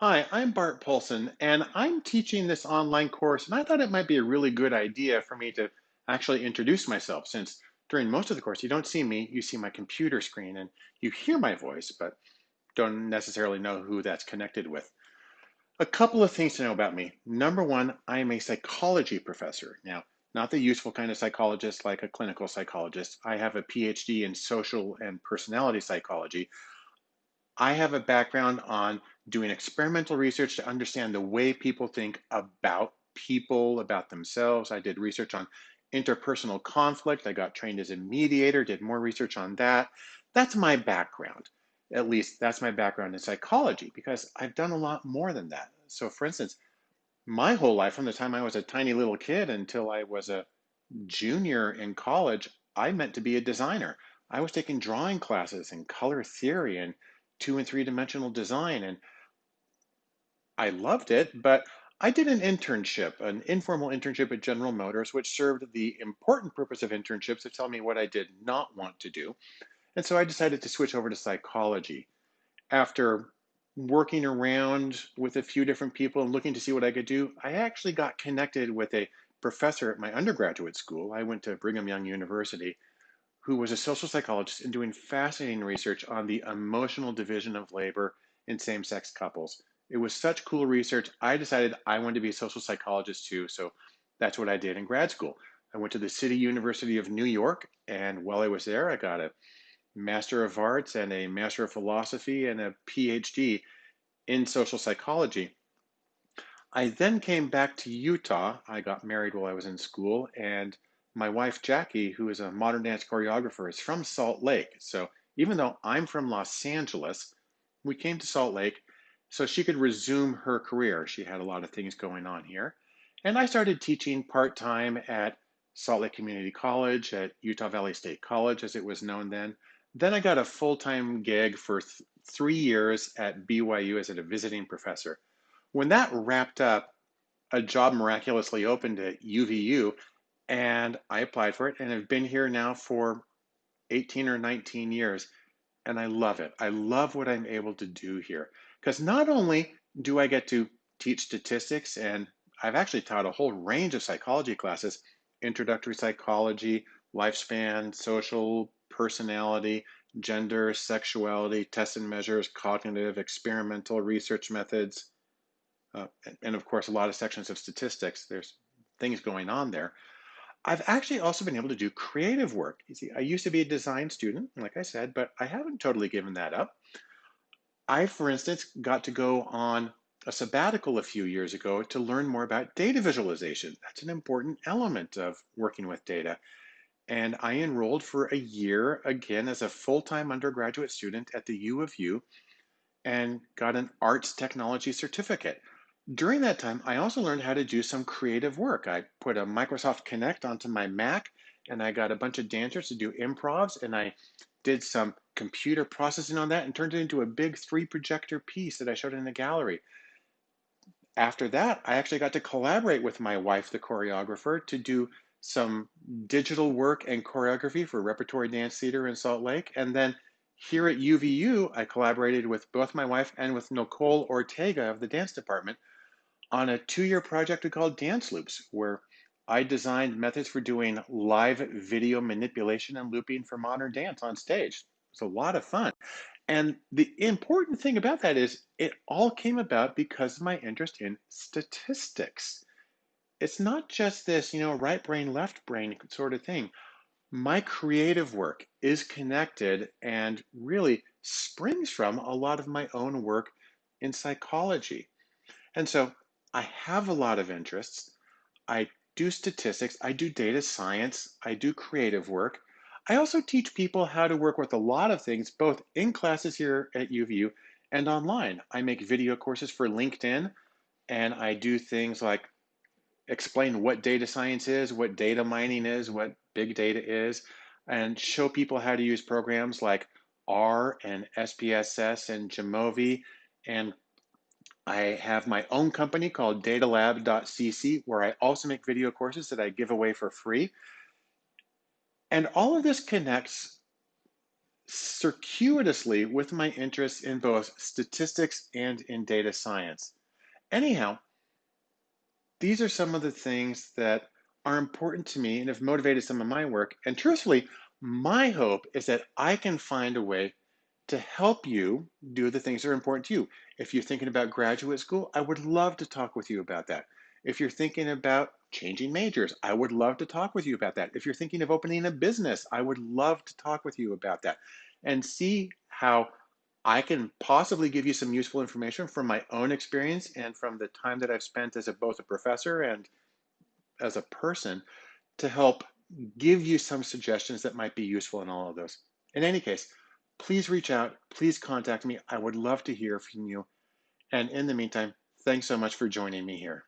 Hi, I'm Bart Poulson, and I'm teaching this online course, and I thought it might be a really good idea for me to actually introduce myself, since during most of the course you don't see me, you see my computer screen, and you hear my voice, but don't necessarily know who that's connected with. A couple of things to know about me. Number one, I am a psychology professor. Now, not the useful kind of psychologist like a clinical psychologist. I have a PhD in social and personality psychology, I have a background on doing experimental research to understand the way people think about people, about themselves. I did research on interpersonal conflict. I got trained as a mediator, did more research on that. That's my background. At least that's my background in psychology because I've done a lot more than that. So, for instance, my whole life, from the time I was a tiny little kid until I was a junior in college, I meant to be a designer. I was taking drawing classes and color theory and two and three dimensional design. And I loved it, but I did an internship, an informal internship at General Motors, which served the important purpose of internships to tell me what I did not want to do. And so I decided to switch over to psychology. After working around with a few different people and looking to see what I could do, I actually got connected with a professor at my undergraduate school. I went to Brigham Young University who was a social psychologist and doing fascinating research on the emotional division of labor in same sex couples. It was such cool research. I decided I wanted to be a social psychologist too. So that's what I did in grad school. I went to the City University of New York, and while I was there, I got a Master of Arts and a Master of Philosophy and a PhD in social psychology. I then came back to Utah. I got married while I was in school, and my wife Jackie, who is a modern dance choreographer, is from Salt Lake. So even though I'm from Los Angeles, we came to Salt Lake so she could resume her career. She had a lot of things going on here. And I started teaching part time at Salt Lake Community College, at Utah Valley State College, as it was known then. Then I got a full time gig for th- three years at BYU as a visiting professor. When that wrapped up, a job miraculously opened at UVU, and I applied for it and have been here now for 18 or 19 years. And I love it. I love what I'm able to do here. Because not only do I get to teach statistics, and I've actually taught a whole range of psychology classes introductory psychology, lifespan, social, personality, gender, sexuality, tests and measures, cognitive, experimental research methods, uh, and of course, a lot of sections of statistics. There's things going on there. I've actually also been able to do creative work. You see, I used to be a design student, like I said, but I haven't totally given that up. I, for instance, got to go on a sabbatical a few years ago to learn more about data visualization. That's an important element of working with data. And I enrolled for a year again as a full time undergraduate student at the U of U and got an arts technology certificate. During that time, I also learned how to do some creative work. I put a Microsoft Kinect onto my Mac and I got a bunch of dancers to do improvs and I did some computer processing on that and turned it into a big three projector piece that I showed in the gallery. After that, I actually got to collaborate with my wife, the choreographer, to do some digital work and choreography for Repertory Dance Theater in Salt Lake. And then here at UVU, I collaborated with both my wife and with Nicole Ortega of the dance department on a two year project we called Dance Loops, where I designed methods for doing live video manipulation and looping for modern dance on stage. It's a lot of fun. And the important thing about that is it all came about because of my interest in statistics. It's not just this, you know, right brain, left brain sort of thing. My creative work is connected and really springs from a lot of my own work in psychology. And so I have a lot of interests. I do statistics, I do data science, I do creative work. I also teach people how to work with a lot of things, both in classes here at UVU and online. I make video courses for LinkedIn, and I do things like explain what data science is, what data mining is, what big data is, and show people how to use programs like R and SPSS and Jamovi and I have my own company called datalab.cc where I also make video courses that I give away for free. And all of this connects circuitously with my interests in both statistics and in data science. Anyhow, these are some of the things that are important to me and have motivated some of my work. And truthfully, my hope is that I can find a way to help you do the things that are important to you. If you're thinking about graduate school, I would love to talk with you about that. If you're thinking about changing majors, I would love to talk with you about that. If you're thinking of opening a business, I would love to talk with you about that and see how I can possibly give you some useful information from my own experience and from the time that I've spent as a, both a professor and as a person to help give you some suggestions that might be useful in all of those. In any case, please reach out, please contact me. I would love to hear from you. And in the meantime, thanks so much for joining me here.